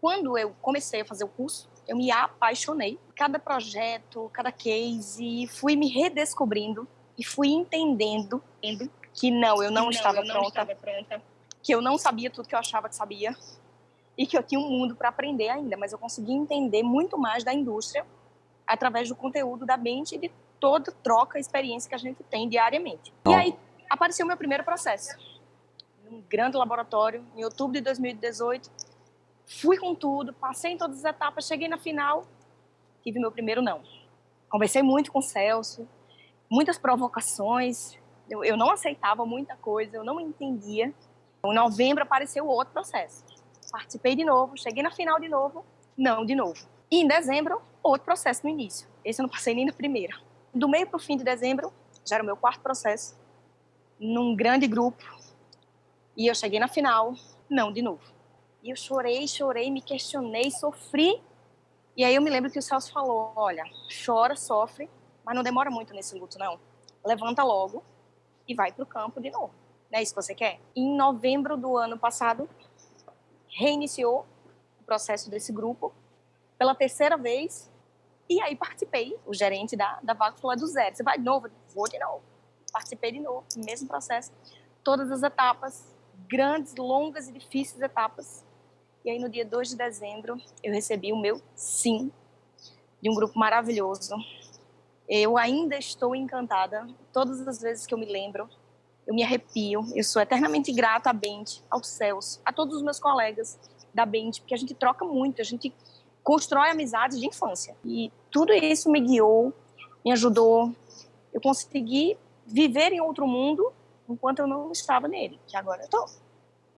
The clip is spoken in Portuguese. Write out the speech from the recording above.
Quando eu comecei a fazer o curso, eu me apaixonei. Cada projeto, cada case, fui me redescobrindo e fui entendendo que não, eu não, não estava, eu não pronta, estava pronta, que eu não sabia tudo que eu achava que sabia e que eu tinha um mundo para aprender ainda, mas eu consegui entender muito mais da indústria através do conteúdo da Bent e de toda troca, experiência que a gente tem diariamente. E aí apareceu o meu primeiro processo, num grande laboratório, em outubro de 2018. Fui com tudo, passei em todas as etapas, cheguei na final, tive meu primeiro não. Conversei muito com o Celso, muitas provocações, eu, eu não aceitava muita coisa, eu não entendia. Em novembro apareceu outro processo. Participei de novo, cheguei na final de novo, não de novo. E em dezembro, outro processo no início. Esse eu não passei nem na primeira. Do meio para o fim de dezembro, já era o meu quarto processo, num grande grupo. E eu cheguei na final, não de novo. E eu chorei, chorei, me questionei, sofri. E aí eu me lembro que o Celso falou, olha, chora, sofre, mas não demora muito nesse luto, não. Levanta logo e vai para o campo de novo. Não é isso que você quer? Em novembro do ano passado, reiniciou o processo desse grupo pela terceira vez e aí participei. O gerente da, da vaga falou, do zero, você vai de novo? Vou de novo. Participei de novo, mesmo processo. Todas as etapas, grandes, longas e difíceis etapas. E aí no dia 2 de dezembro eu recebi o meu sim de um grupo maravilhoso. Eu ainda estou encantada. Todas as vezes que eu me lembro, eu me arrepio. Eu sou eternamente grata à Bente, aos céus, a todos os meus colegas da Bente, porque a gente troca muito, a gente constrói amizades de infância. E tudo isso me guiou, me ajudou. Eu consegui viver em outro mundo enquanto eu não estava nele, que agora eu estou.